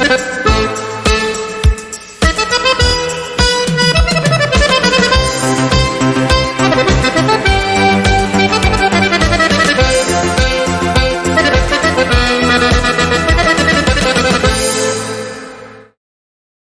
this